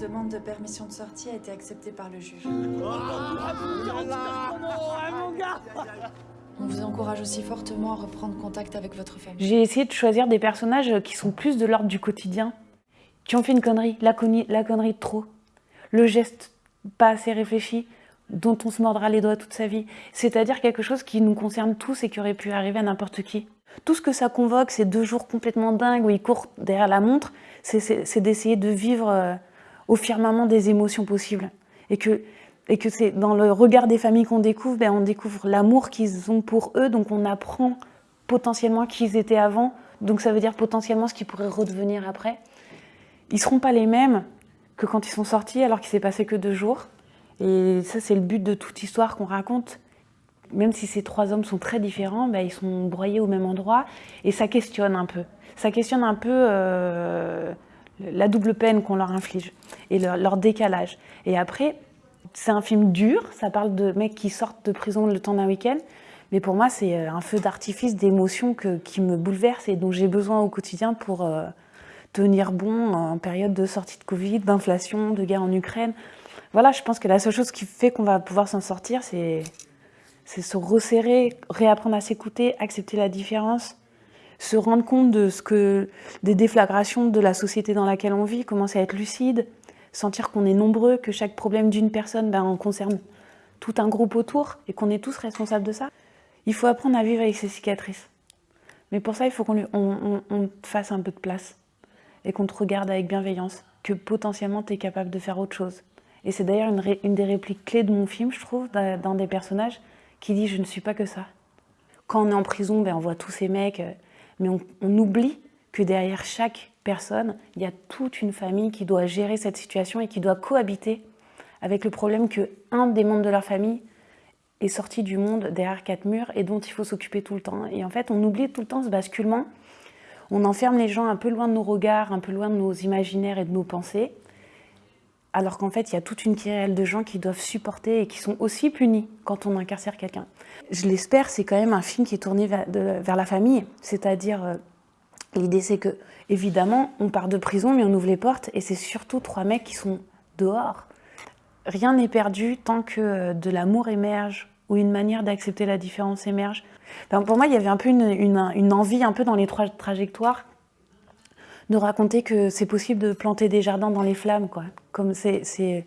demande de permission de sortie a été acceptée par le juge. On vous encourage aussi fortement à reprendre contact avec votre famille. J'ai essayé de choisir des personnages qui sont plus de l'ordre du quotidien, qui ont fait une connerie, la, connerie, la connerie de trop, le geste pas assez réfléchi, dont on se mordra les doigts toute sa vie. C'est-à-dire quelque chose qui nous concerne tous et qui aurait pu arriver à n'importe qui. Tout ce que ça convoque, ces deux jours complètement dingues où ils courent derrière la montre, c'est d'essayer de vivre euh, au firmament des émotions possibles. Et que, et que c'est dans le regard des familles qu'on découvre, ben on découvre l'amour qu'ils ont pour eux, donc on apprend potentiellement qui ils étaient avant, donc ça veut dire potentiellement ce qu'ils pourraient redevenir après. Ils seront pas les mêmes que quand ils sont sortis alors qu'il s'est passé que deux jours. Et ça, c'est le but de toute histoire qu'on raconte. Même si ces trois hommes sont très différents, ben, ils sont broyés au même endroit et ça questionne un peu. Ça questionne un peu euh, la double peine qu'on leur inflige et leur, décalage. Et après, c'est un film dur, ça parle de mecs qui sortent de prison le temps d'un week-end, mais pour moi, c'est euh, un feu d'artifice d'émotions qui me bouleverse et dont j'ai besoin au quotidien pour euh, tenir bon en période de sortie de Covid, d'inflation, de guerre en Ukraine voilà, je pense que la seule chose qui fait qu'on va pouvoir s'en sortir, c'est se resserrer, réapprendre à s'écouter, accepter la différence, se rendre compte de ce que des déflagrations de la société dans laquelle on vit, commencer à être lucide, sentir qu'on est nombreux, que chaque problème d'une personne ben, concerne tout un groupe autour et qu'on est tous responsables de ça. Il faut apprendre à vivre avec ses cicatrices. Mais pour ça, il faut qu'on on, on fasse un peu de place et qu'on te regarde avec bienveillance, que potentiellement tu es capable de faire autre chose. Et c'est d'ailleurs une, des répliques clés de mon film, je trouve, d'un des personnages, qui dit « je ne suis pas que ça ». Quand on est en prison, ben, on voit tous ces mecs, euh, mais on, oublie que derrière chaque personne, il y a toute une famille qui doit gérer cette situation et qui doit cohabiter avec le problème qu'un des membres de leur famille est sorti du monde derrière quatre murs et dont il faut s'occuper tout le temps. Et en fait, on oublie tout le temps ce basculement. On enferme les gens un peu loin de nos regards, un peu loin de nos imaginaires et de nos pensées alors qu'en fait, il y a toute une querelle de gens qui doivent supporter et qui sont aussi punis quand on incarcère quelqu'un. Je l'espère, c'est quand même un film qui est tourné vers, la famille, c'est-à-dire, euh, l'idée c'est que, évidemment, on part de prison, mais on ouvre les portes, et c'est surtout trois mecs qui sont dehors. Rien n'est perdu tant que euh, de l'amour émerge, ou une manière d'accepter la différence émerge. pour moi, il y avait un peu une, une envie, un peu dans les trois trajectoires, de raconter que c'est possible de planter des jardins dans les flammes, quoi. Comme c'est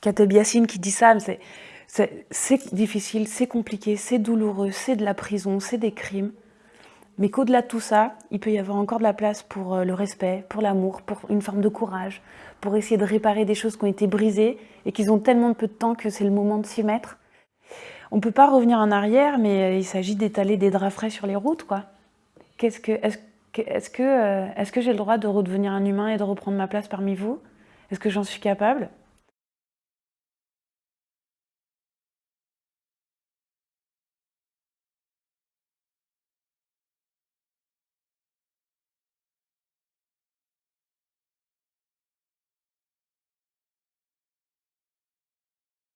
Kateb Yassine qui dit ça, c'est difficile, c'est compliqué, c'est douloureux, c'est de la prison, c'est des crimes. Mais qu'au-delà de tout ça, il peut y avoir encore de la place pour euh, le respect, pour l'amour, pour une forme de courage, pour essayer de réparer des choses qui ont été brisées et qu'ils ont tellement peu de temps que c'est le moment de s'y mettre. On ne peut pas revenir en arrière, mais euh, il s'agit d'étaler des draps frais sur les routes, quoi. Qu'est-ce que, est-ce que, euh, est que j'ai le droit de redevenir un humain et de reprendre ma place parmi vous? Est-ce que j'en suis capable?